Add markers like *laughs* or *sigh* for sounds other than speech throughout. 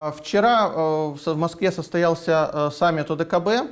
Вчера э, в Москве состоялся э, саммит ОДКБ.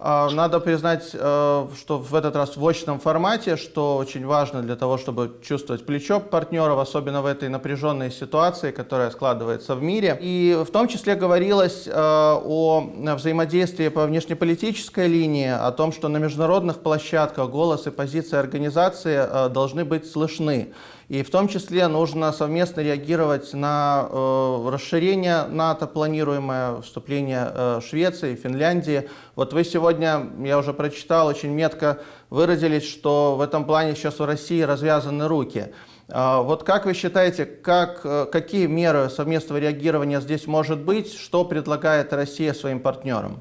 А, надо признать, э, что в этот раз в очном формате, что очень важно для того, чтобы чувствовать плечо партнеров, особенно в этой напряженной ситуации, которая складывается в мире. И в том числе говорилось э, о взаимодействии по внешнеполитической линии, о том, что на международных площадках голос и позиция организации э, должны быть слышны. И в том числе нужно совместно реагировать на э, расширение НАТО, планируемое вступление э, Швеции, Финляндии. Вот вы сегодня, я уже прочитал, очень метко выразились, что в этом плане сейчас у России развязаны руки. Э, вот как вы считаете, как, э, какие меры совместного реагирования здесь может быть? Что предлагает Россия своим партнерам?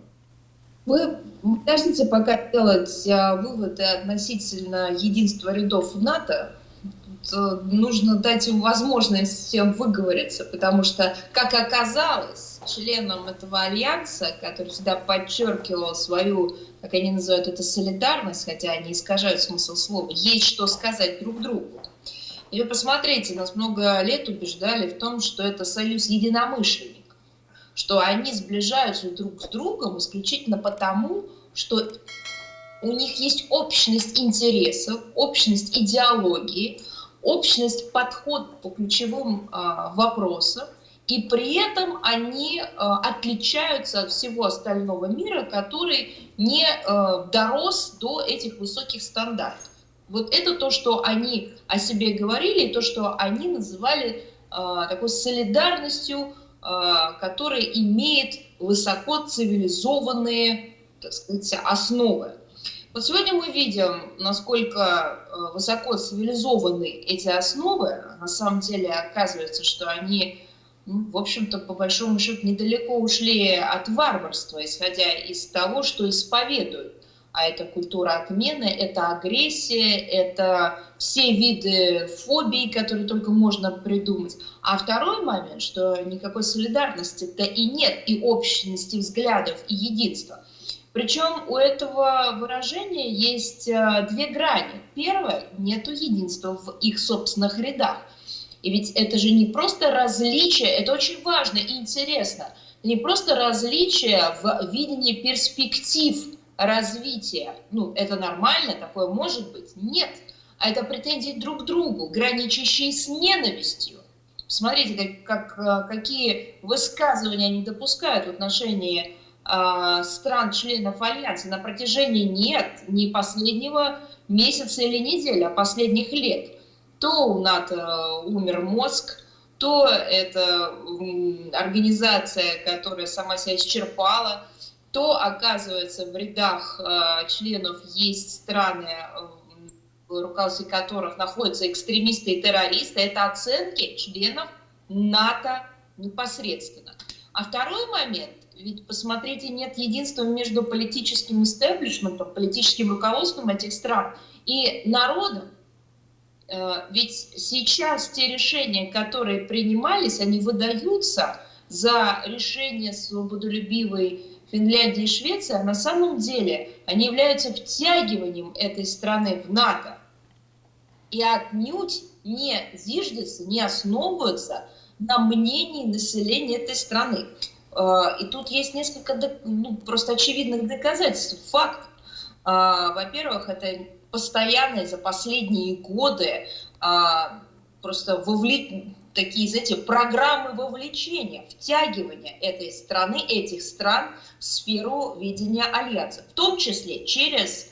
Вы подождите пока делать а, выводы относительно единства рядов НАТО, нужно дать им возможность всем выговориться, потому что, как оказалось, членам этого альянса, который всегда подчеркивал свою, как они называют это, солидарность, хотя они искажают смысл слова, есть что сказать друг другу. И вы посмотрите, нас много лет убеждали в том, что это союз единомышленников, что они сближаются друг с другом исключительно потому, что у них есть общность интересов, общность идеологии, общность подход по ключевым а, вопросам, и при этом они а, отличаются от всего остального мира, который не а, дорос до этих высоких стандартов. Вот это то, что они о себе говорили, и то, что они называли такой солидарностью, которая имеет высоко цивилизованные так сказать, основы. Вот сегодня мы видим, насколько э, высоко цивилизованы эти основы. На самом деле оказывается, что они, ну, в общем-то, по большому счету, недалеко ушли от варварства, исходя из того, что исповедуют. А это культура отмены, это агрессия, это все виды фобий, которые только можно придумать. А второй момент, что никакой солидарности-то и нет, и общности взглядов, и единства. Причем у этого выражения есть э, две грани. Первое, нету единства в их собственных рядах. И ведь это же не просто различие, это очень важно и интересно. Не просто различие в видении перспектив развития. Ну, это нормально, такое может быть. Нет. А это претензии друг к другу, граничащие с ненавистью. Смотрите, как, как, э, какие высказывания они допускают в отношении стран-членов Альянса на протяжении нет не последнего месяца или недели, а последних лет. То у НАТО э, умер мозг, то это организация, которая сама себя исчерпала, то, оказывается, в рядах э, членов есть страны, э, в руководстве которых находятся экстремисты и террористы. Это оценки членов НАТО непосредственно. А второй момент – ведь, посмотрите, нет единства между политическим истеблишментом, политическим руководством этих стран и народом. Э, ведь сейчас те решения, которые принимались, они выдаются за решение свободолюбивой Финляндии и Швеции, а на самом деле они являются втягиванием этой страны в НАТО. И отнюдь не зиждятся, не основываются на мнении населения этой страны. А, и тут есть несколько ну, просто очевидных доказательств, факт. А, во-первых, это постоянные за последние годы а, просто вовлек... такие, знаете, программы вовлечения, втягивания этой страны, этих стран в сферу ведения альянса, в том числе через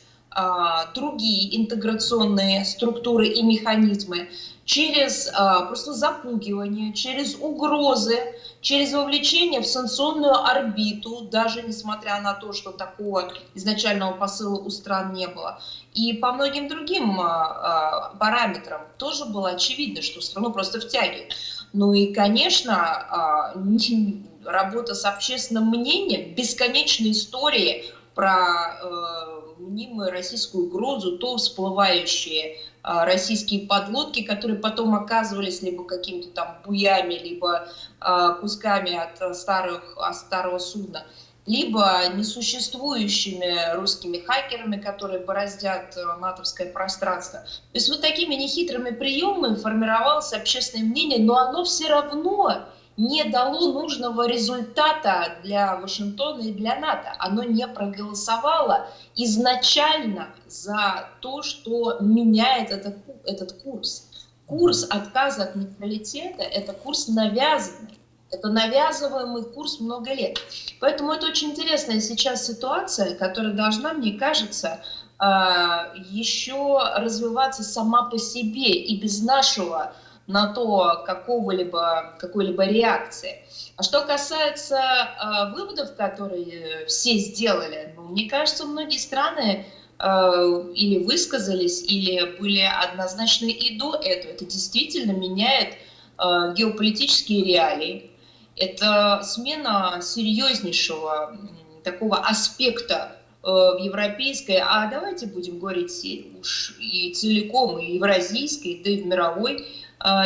другие интеграционные структуры и механизмы, через а, просто запугивание, через угрозы, через вовлечение в санкционную орбиту, даже несмотря на то, что такого изначального посыла у стран не было. И по многим другим а, а, параметрам тоже было очевидно, что страну просто втягивают. Ну и, конечно, а, *laughs* работа с общественным мнением, бесконечные истории про э, мнимую российскую угрозу, то всплывающие российские подлодки, которые потом оказывались либо какими-то там буями, либо а, кусками от, старых, от старого судна, либо несуществующими русскими хакерами, которые бороздят э, натовское пространство. То есть вот такими нехитрыми приемами формировалось общественное мнение, но оно все равно не дало нужного результата для Вашингтона и для НАТО. Оно не проголосовало изначально за то, что меняет этот, этот курс. Курс отказа от нейтралитета – это курс навязанный. Это навязываемый курс много лет. Поэтому это очень интересная сейчас ситуация, которая должна, мне кажется, а, еще развиваться сама по себе и без нашего на то какого-либо, какой-либо реакции. А что касается э, выводов, которые все сделали, ну, мне кажется, многие страны э, или высказались, или были однозначны и до этого. Это действительно меняет э, геополитические реалии. Это смена серьезнейшего такого аспекта э, в европейской, а давайте будем говорить уж и целиком, и евразийской, да и в мировой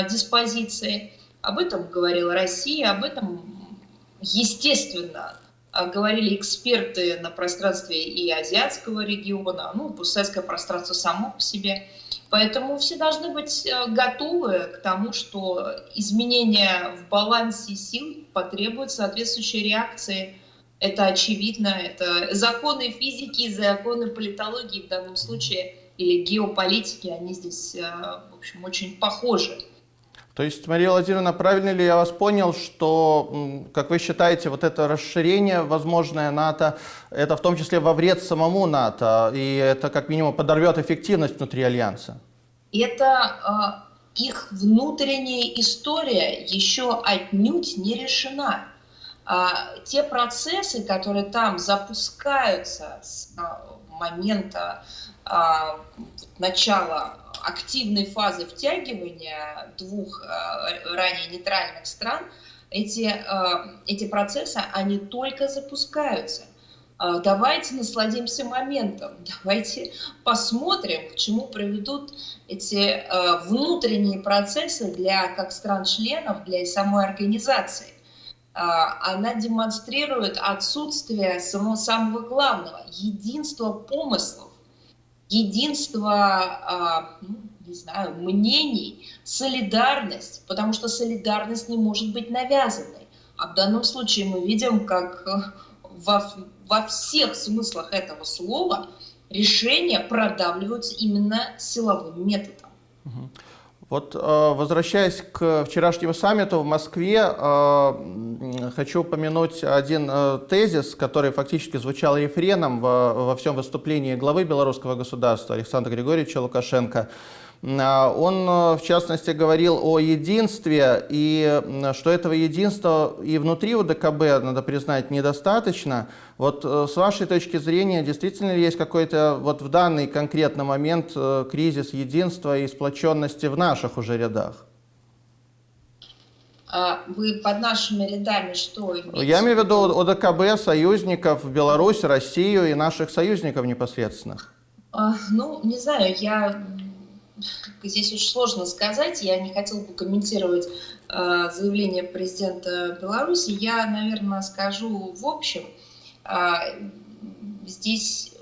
диспозиции. Об этом говорила Россия, об этом, естественно, э, говорили эксперты на пространстве и азиатского региона, ну, постсоветское пространство само по себе. Поэтому все должны быть э, готовы к тому, что изменения в балансе сил потребуют соответствующей реакции. Это очевидно, это законы физики, законы политологии в данном случае или геополитики, они здесь, в общем, очень похожи. То есть, Мария Владимировна, правильно ли я вас понял, что, как вы считаете, вот это расширение возможное НАТО, это в том числе во вред самому НАТО, и это как минимум подорвет эффективность внутри Альянса? Это э, их внутренняя история еще отнюдь не решена. А, те процессы, которые там запускаются с а, момента а, начала активной фазы втягивания двух э, ранее нейтральных стран, эти, э, эти процессы, они только запускаются. Э, давайте насладимся моментом, *laughs* давайте посмотрим, к чему приведут эти внутренние процессы для как стран-членов, для самой организации. Она демонстрирует отсутствие самого, самого главного, единства помыслов единство, а, ну, не знаю, мнений, солидарность, потому что солидарность не может быть навязанной. А в данном случае мы видим, как э, во, во всех смыслах этого слова решения продавливаются именно силовым методом. Вот э, возвращаясь к вчерашнему саммиту в Москве, э, хочу упомянуть один э, тезис, который фактически звучал рефреном во всем выступлении главы белорусского государства Александра Григорьевича Лукашенко. А, он, э, в частности, говорил о единстве, и что этого единства и внутри УДКБ, надо признать, недостаточно. Вот э, с вашей точки зрения, действительно ли есть какой-то вот в данный конкретный момент э, кризис единства и сплоченности в наших уже рядах? А вы под нашими рядами что имеете? Я имею в виду ОДКБ, союзников, Беларусь, Россию и наших союзников непосредственных. А, ну, не знаю, я здесь очень сложно сказать. Я не хотела бы комментировать э, заявление президента Беларуси. Я, наверное, скажу в общем. Э, здесь,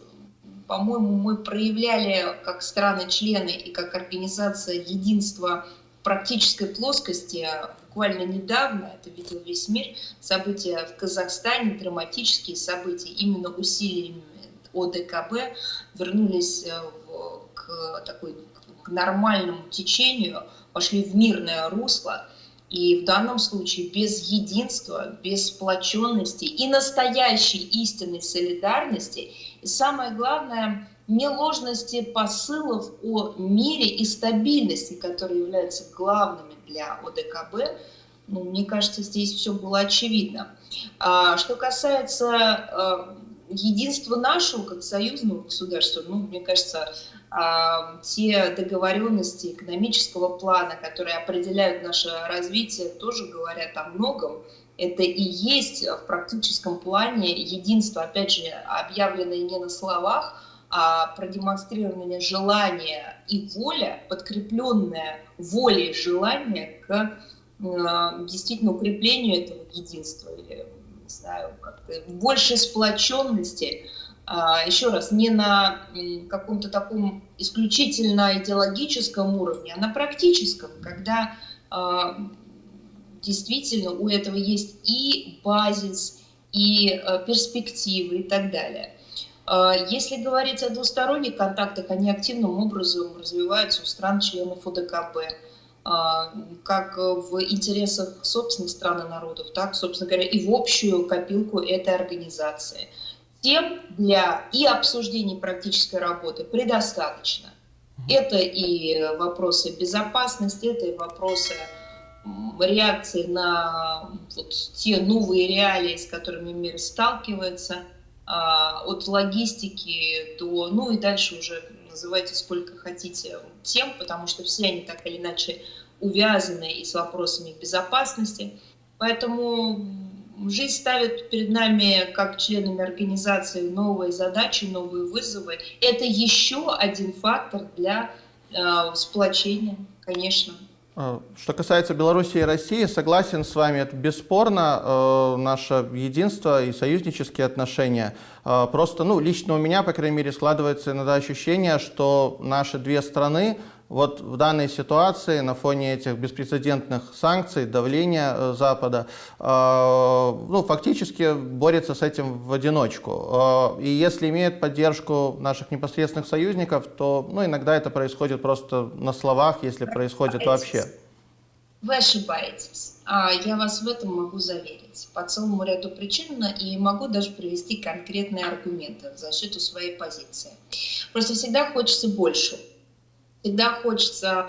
по-моему, мы проявляли как страны-члены и как организация единства в практической плоскости буквально недавно, это видел весь мир, события в Казахстане, драматические события, именно усилиями ОДКБ вернулись э, в, к такой к нормальному течению, пошли в мирное русло. И в данном случае без единства, без сплоченности и настоящей истинной солидарности, и самое главное, не ложности посылов о мире и стабильности, которые являются главными для ОДКБ, ну, мне кажется, здесь все было очевидно. А, что касается а, единства нашего как союзного государства, ну, мне кажется, а, те договоренности экономического плана, которые определяют наше развитие, тоже говорят о многом. Это и есть в практическом плане единство, опять же, объявленное не на словах, а продемонстрирование желания и воля, подкрепленная волей желания к э, действительно укреплению этого единства или, не знаю, как-то большей сплоченности, а, еще раз, не на каком-то таком исключительно идеологическом уровне, а на практическом, когда а, действительно у этого есть и базис, и э, перспективы и так далее. Если говорить о двусторонних контактах, они активным образом развиваются у стран-членов ОДКБ, как в интересах собственных стран и народов, так, собственно говоря, и в общую копилку этой организации. Тем для и обсуждений практической работы предостаточно. Это и вопросы безопасности, это и вопросы реакции на вот те новые реалии, с которыми мир сталкивается, а, от логистики до, ну и дальше уже называйте сколько хотите тем, потому что все они так или иначе увязаны и с вопросами безопасности. Поэтому жизнь ставит перед нами, как членами организации, новые задачи, новые вызовы. Это еще один фактор для э, сплочения, конечно. А, что касается Беларуси и России, согласен с вами, это бесспорно э, наше единство и союзнические отношения. Э, просто, ну, лично у меня, по крайней мере, складывается иногда ощущение, что наши две страны вот в данной ситуации, на фоне этих беспрецедентных санкций, давления э, Запада, э, ну, фактически борется с этим в одиночку. Э, и если имеет поддержку наших непосредственных союзников, то ну, иногда это происходит просто на словах, если происходит вообще. Вы ошибаетесь. А я вас в этом могу заверить по целому ряду причин и могу даже привести конкретные аргументы в защиту своей позиции. Просто всегда хочется больше всегда хочется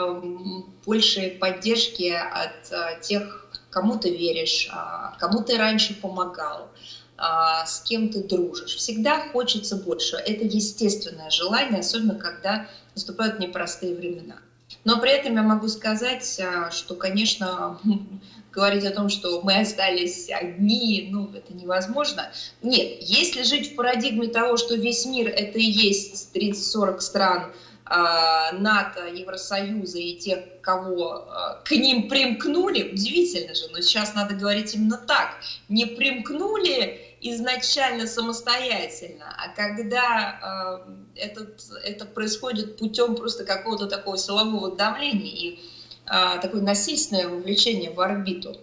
большей поддержки от а, тех, кому ты веришь, а, кому ты раньше помогал, а, с кем ты дружишь. Всегда хочется больше. Это естественное желание, особенно когда наступают непростые времена. Но при этом я могу сказать, что, конечно, *laughs* говорить о том, что мы остались одни, ну, это невозможно. Нет, если жить в парадигме того, что весь мир это и есть 30-40 стран, НАТО, Евросоюза и тех, кого а, к ним примкнули, удивительно же, но сейчас надо говорить именно так, не примкнули изначально самостоятельно, а когда э, этот, это происходит путем просто какого-то такого силового давления и э, такое насильственное вовлечение в орбиту.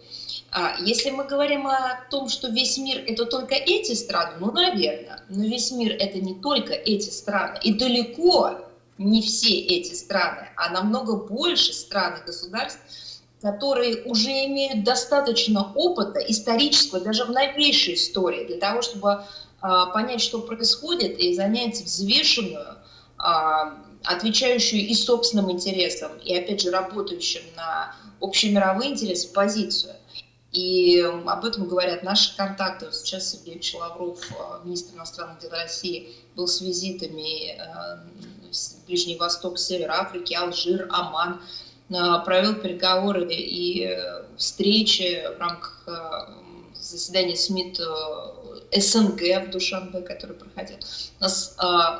Если мы говорим о том, что весь мир это только эти страны, ну, наверное, но весь мир это не только эти страны, и далеко не все эти страны, а намного больше стран и государств, которые уже имеют достаточно опыта исторического, даже в новейшей истории, для того, чтобы а, понять, что происходит, и занять взвешенную, а, отвечающую и собственным интересам, и, опять же, работающим на общемировые интересы позицию. И об этом говорят наши контакты. Сейчас Сергей Лавров, а, министр иностранных дел России, был с визитами Ближний Восток, Север Африки, Алжир, Оман, э, провел переговоры и э, встречи в рамках э, заседания СМИТ СНГ в Душанбе, который проходил. У нас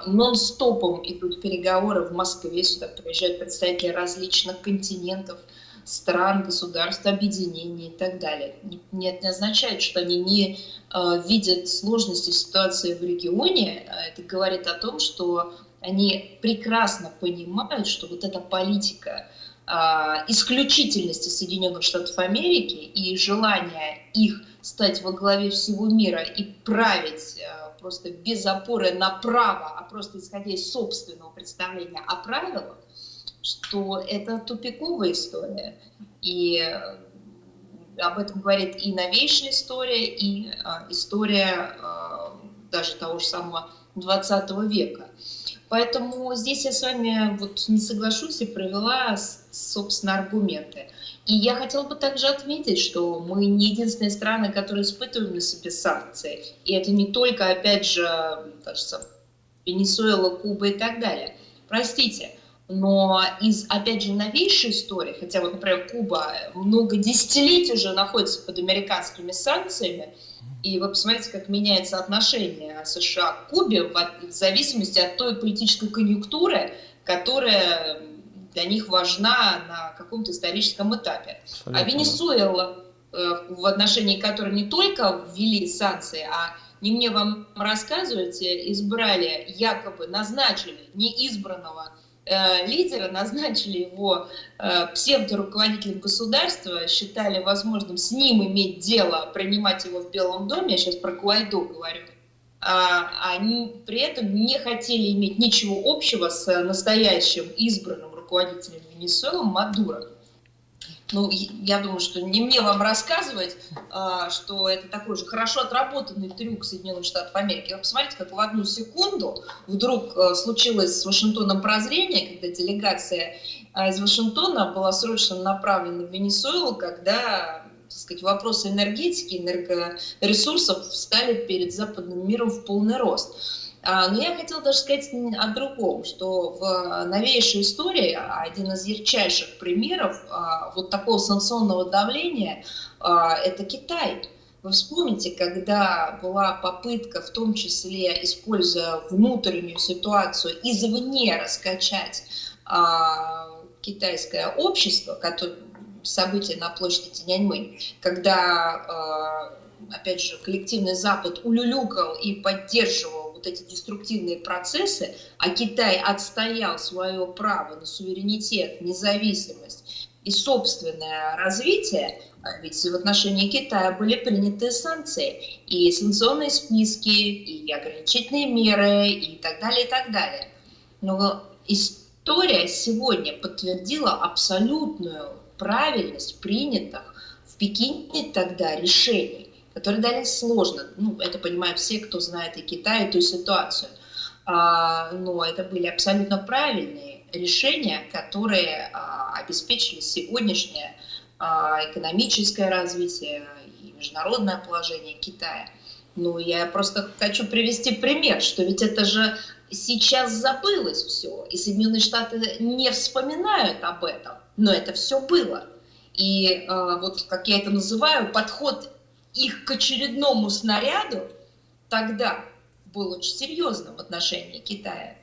нон-стопом идут переговоры в Москве, сюда приезжают представители различных континентов, стран, государств, объединений и так далее. Не, не означает, что они не э, видят сложности ситуации в регионе. Это говорит о том, что они прекрасно понимают, что вот эта политика а, исключительности Соединенных Штатов Америки и желание их стать во главе всего мира и править а, просто без опоры на право, а просто исходя из собственного представления о правилах, что это тупиковая история. И об этом говорит и новейшая история, и а, история даже того же самого 20 века. Поэтому здесь я с вами вот не соглашусь и провела, собственно, аргументы. И я хотела бы также отметить, что мы не единственные страны, которые испытываем на себе санкции. И это не только, опять же, кажется, Венесуэла, Куба и так далее. Простите, но из, опять же, новейшей истории, хотя вот, например, Куба много десятилетий уже находится под американскими санкциями, и вы посмотрите, как меняется отношение США к Кубе в зависимости от той политической конъюнктуры, которая для них важна на каком-то историческом этапе. Абсолютно. А Венесуэла, э, в отношении которой не только ввели санкции, а не мне вам рассказывайте, избрали, якобы назначили неизбранного лидера, назначили его э, псевдоруководителем государства, считали возможным с ним иметь дело, принимать его в Белом доме, я сейчас про Гуайдо говорю, а, они при этом не хотели иметь ничего общего с настоящим избранным руководителем Венесуэлы Мадуро. Ну, я думаю, что не мне вам рассказывать, а, что это такой же хорошо отработанный трюк Соединенных Штатов Америки. Вы посмотрите, как в одну секунду вдруг а, случилось с Вашингтоном прозрение, когда делегация а, из Вашингтона была срочно направлена в Венесуэлу, когда так сказать, вопросы энергетики, энергоресурсов стали перед западным миром в полный рост. А, но я хотела даже сказать о другом, что в новейшей истории один из ярчайших примеров а, вот такого санкционного давления а, – это Китай. Вы вспомните, когда была попытка, в том числе используя внутреннюю ситуацию, извне раскачать китайское общество, которое, событие на площади Тяньаньмэнь, когда, опять же, коллективный Запад улюлюкал и поддерживал эти деструктивные процессы, а Китай отстоял свое право на суверенитет, независимость и собственное развитие, а ведь в отношении Китая были приняты санкции, и санкционные списки, и ограничительные меры, и так далее, и так далее. Но история сегодня подтвердила абсолютную правильность принятых в Пекине тогда решений которые дались сложно. Ну, это понимают все, кто знает и Китай, и ту ситуацию. А, но это были абсолютно правильные решения, которые а, обеспечили сегодняшнее а, экономическое развитие и международное положение Китая. Ну, я просто хочу привести пример, что ведь это же сейчас забылось все, и Соединенные Штаты не вспоминают об этом, но это все было. И э, вот, как я это называю, подход их к очередному снаряду тогда был очень серьезным в отношении Китая.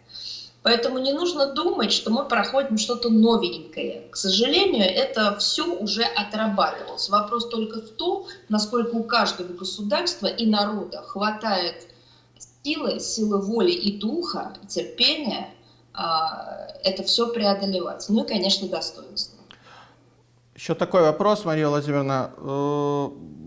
Поэтому не нужно думать, что мы проходим что-то новенькое. К сожалению, это все уже отрабатывалось. Вопрос только в том, насколько у каждого государства и народа хватает силы, силы воли и духа, терпения а, это все преодолевать. Ну и, конечно, достоинство. Еще такой вопрос, Мария Владимировна.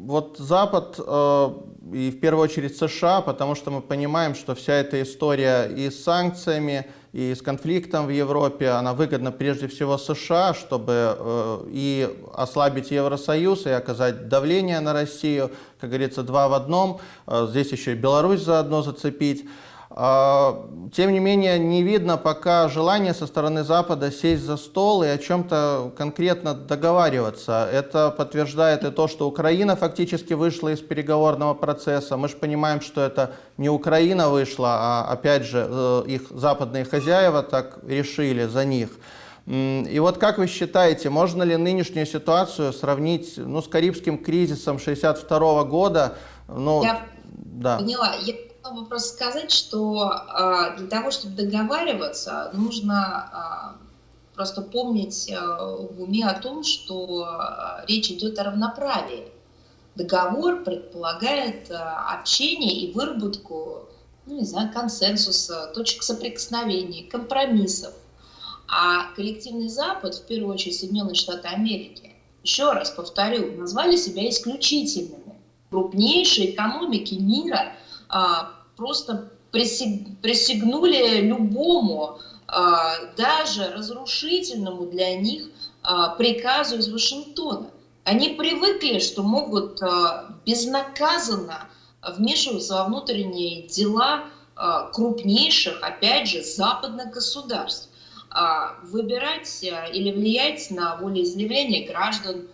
Э, вот Запад э, и в первую очередь США, потому что мы понимаем, что вся эта история и с санкциями, и с конфликтом в Европе, она выгодна прежде всего США, чтобы э, и ослабить Евросоюз, и оказать давление на Россию, как говорится, два в одном. Здесь еще и Беларусь заодно зацепить. А, тем не менее, не видно пока желания со стороны Запада сесть за стол и о чем-то конкретно договариваться. Это подтверждает и то, что Украина фактически вышла из переговорного процесса. Мы же понимаем, что это не Украина вышла, а опять же э, их западные хозяева так решили за них. И вот как вы считаете, можно ли нынешнюю ситуацию сравнить ну, с Карибским кризисом 1962 года? Ну, Я да. поняла. Я хотела бы просто сказать, что а, для того, чтобы договариваться, нужно а, просто помнить а, в уме о том, что речь идет о равноправии. Договор предполагает общение и выработку, ну, не знаю, консенсуса, точек соприкосновения, компромиссов. А коллективный Запад, в первую очередь Соединенные Штаты Америки, еще раз повторю, назвали себя исключительными. Крупнейшие экономики мира а, просто присягнули любому, а, даже разрушительному для них а, приказу из Вашингтона. Они привыкли, что могут безнаказанно вмешиваться во внутренние дела крупнейших, опять же, западных государств, выбирать или влиять на волеизъявление граждан,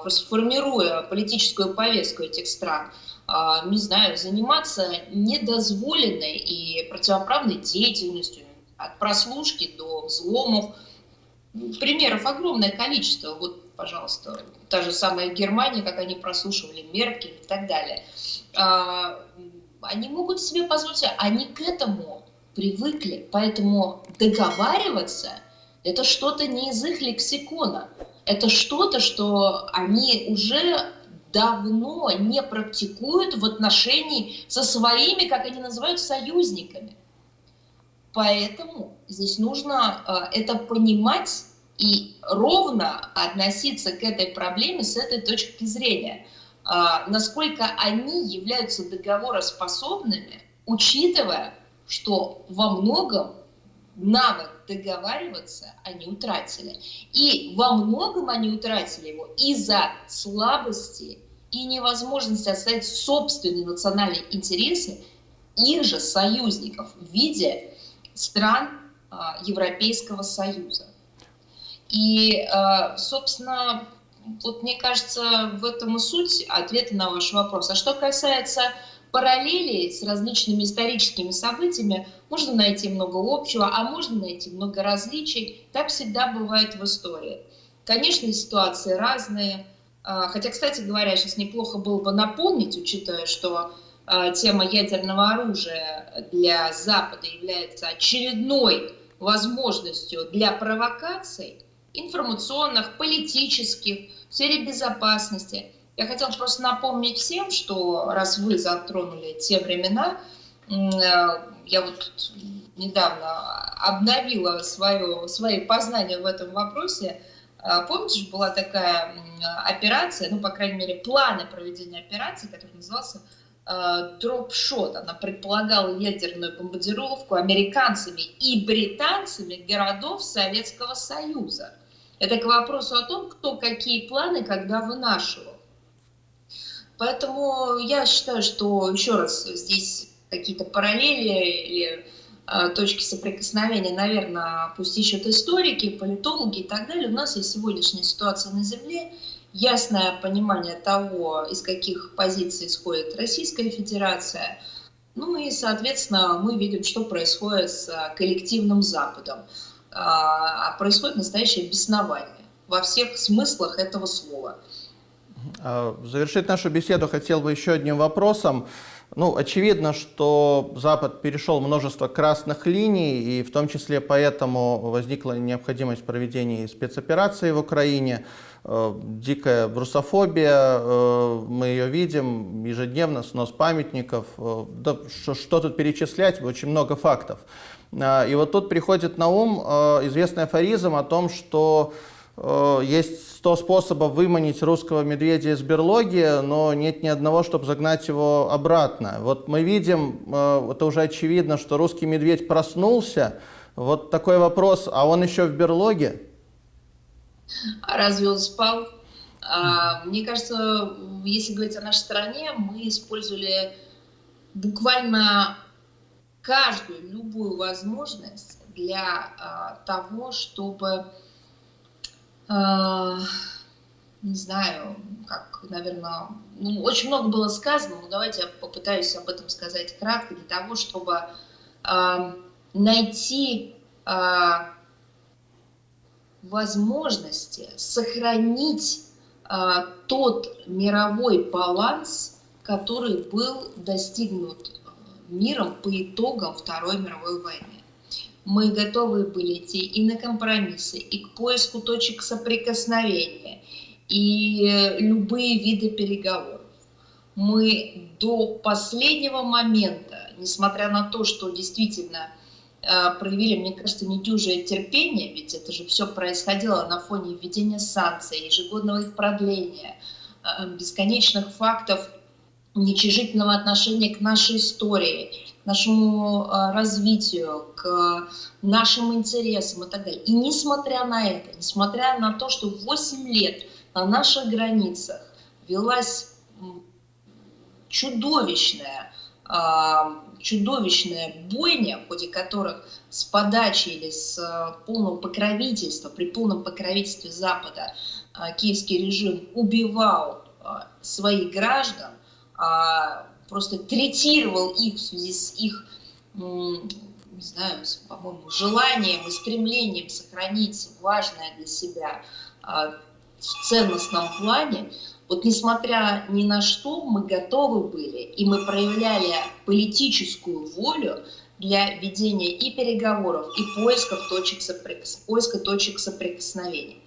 просто формируя политическую повестку этих стран. А, не знаю, заниматься недозволенной и противоправной деятельностью, от прослушки до взломов. Примеров огромное количество. Вот, пожалуйста, та же самая Германия, как они прослушивали Меркель и так далее. А, они могут себе позволить, они к этому привыкли, поэтому договариваться – это что-то не из их лексикона. Это что-то, что они уже давно не практикуют в отношении со своими, как они называют, союзниками. Поэтому здесь нужно это понимать и ровно относиться к этой проблеме с этой точки зрения. Насколько они являются договороспособными, учитывая, что во многом навык договариваться они утратили. И во многом они утратили его из-за слабости и невозможности оставить собственные национальные интересы их же союзников в виде стран а, Европейского Союза. И, а, собственно, вот мне кажется, в этом и суть ответа на ваш вопрос. А что касается параллели с различными историческими событиями можно найти много общего, а можно найти много различий. Так всегда бывает в истории. Конечно, ситуации разные. А, хотя, кстати говоря, сейчас неплохо было бы напомнить, учитывая, что а, тема ядерного оружия для Запада является очередной возможностью для провокаций информационных, политических, в сфере безопасности – я хотела просто напомнить всем, что раз вы затронули те времена, э, я вот недавно обновила свое, свои познания в этом вопросе. Э, помните, была такая операция, ну, по крайней мере, планы проведения операции, который назывался э, дропшот. Она предполагала ядерную бомбардировку американцами и британцами городов Советского Союза. Это к вопросу о том, кто какие планы когда вынашивал. Поэтому я считаю, что еще раз здесь какие-то параллели или точки соприкосновения, наверное, пусть ищут историки, политологи и так далее. У нас есть сегодняшняя ситуация на Земле, ясное понимание того, из каких позиций исходит Российская Федерация. Ну и, соответственно, мы видим, что происходит с коллективным Западом. А происходит настоящее беснование во всех смыслах этого слова. А, завершить нашу беседу хотел бы еще одним вопросом. Ну, очевидно, что Запад перешел множество красных линий, и в том числе поэтому возникла необходимость проведения спецоперации в Украине. Э, дикая русофобия, э, мы ее видим ежедневно, снос памятников. Э, да, что, что тут перечислять, очень много фактов. И вот тут приходит на ум известный афоризм о том, что есть 100 способов выманить русского медведя из берлоги, но нет ни одного, чтобы загнать его обратно. Вот мы видим, э, это уже очевидно, что русский медведь проснулся. Вот такой вопрос, а он еще в берлоге? А разве он спал? А, мне кажется, если говорить о нашей стране, мы использовали буквально каждую, любую возможность для а, того, чтобы не знаю, как, наверное, ну, очень много было сказано, но давайте я попытаюсь об этом сказать кратко, для того, чтобы э, найти э, возможности сохранить э, тот мировой баланс, который был достигнут миром по итогам Второй мировой войны мы готовы были идти и на компромиссы, и к поиску точек соприкосновения, и любые виды переговоров. Мы до последнего момента, несмотря на то, что действительно э, проявили, мне кажется, недюжее терпение, ведь это же все происходило на фоне введения санкций, ежегодного их продления, э, бесконечных фактов уничижительного отношения к нашей истории, нашему э, развитию, к нашим интересам и так далее. И несмотря на это, несмотря на то, что 8 лет на наших границах велась чудовищная, а, чудовищная бойня, в ходе которых с подачи или с э, полного покровительства, при полном покровительстве Запада киевский режим убивал своих граждан, а, просто третировал их в связи с их, не знаю, по-моему, желанием и стремлением сохранить важное для себя а, в ценностном плане, вот несмотря ни на что, мы готовы были, и мы проявляли политическую волю для ведения и переговоров, и поисков точек соприкос... поиска точек соприкосновения.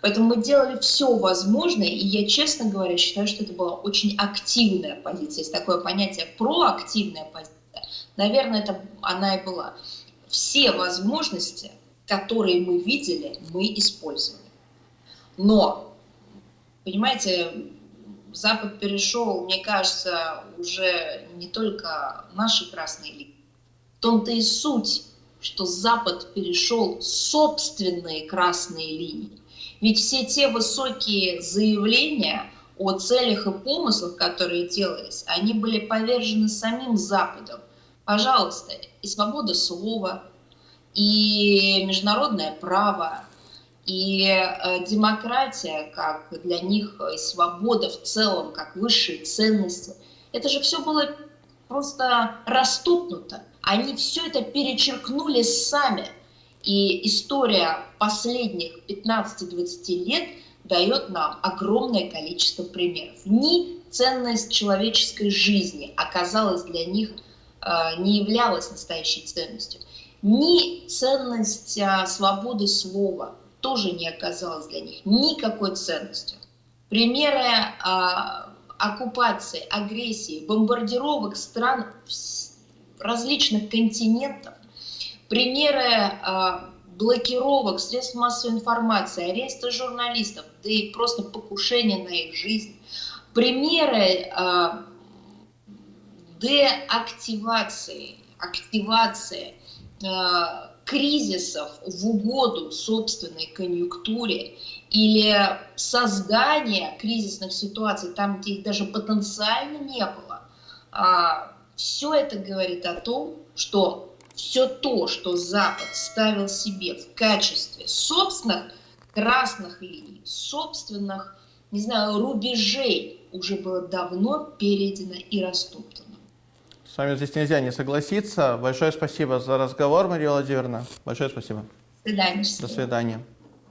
Поэтому мы делали все возможное, и я, честно говоря, считаю, что это была очень активная позиция. Есть такое понятие проактивная позиция. Наверное, это она и была. все возможности, которые мы видели, мы использовали. Но, понимаете, Запад перешел, мне кажется, уже не только наши красные линии. В том-то и суть, что Запад перешел собственные красные линии. Ведь все те высокие заявления о целях и помыслах, которые делались, они были повержены самим Западом. Пожалуйста, и свобода слова, и международное право, и э, демократия, как для них, и свобода в целом, как высшие ценности, это же все было просто растопнуто. Они все это перечеркнули сами. И история последних 15-20 лет дает нам огромное количество примеров. Ни ценность человеческой жизни оказалась для них, э, не являлась настоящей ценностью, ни ценность э, свободы слова тоже не оказалась для них никакой ценностью. Примеры а, оккупации, агрессии, бомбардировок стран различных континентов, примеры а, блокировок средств массовой информации, ареста журналистов, да и просто покушения на их жизнь, примеры а, деактивации, активации а, кризисов в угоду собственной конъюнктуре или создания кризисных ситуаций там, где их даже потенциально не было, все это говорит о том, что все то, что Запад ставил себе в качестве собственных красных линий, собственных, не знаю, рубежей, уже было давно перейдено и растоптано. С вами здесь нельзя не согласиться. Большое спасибо за разговор, Мария Владимировна. Большое спасибо. До свидания. До свидания.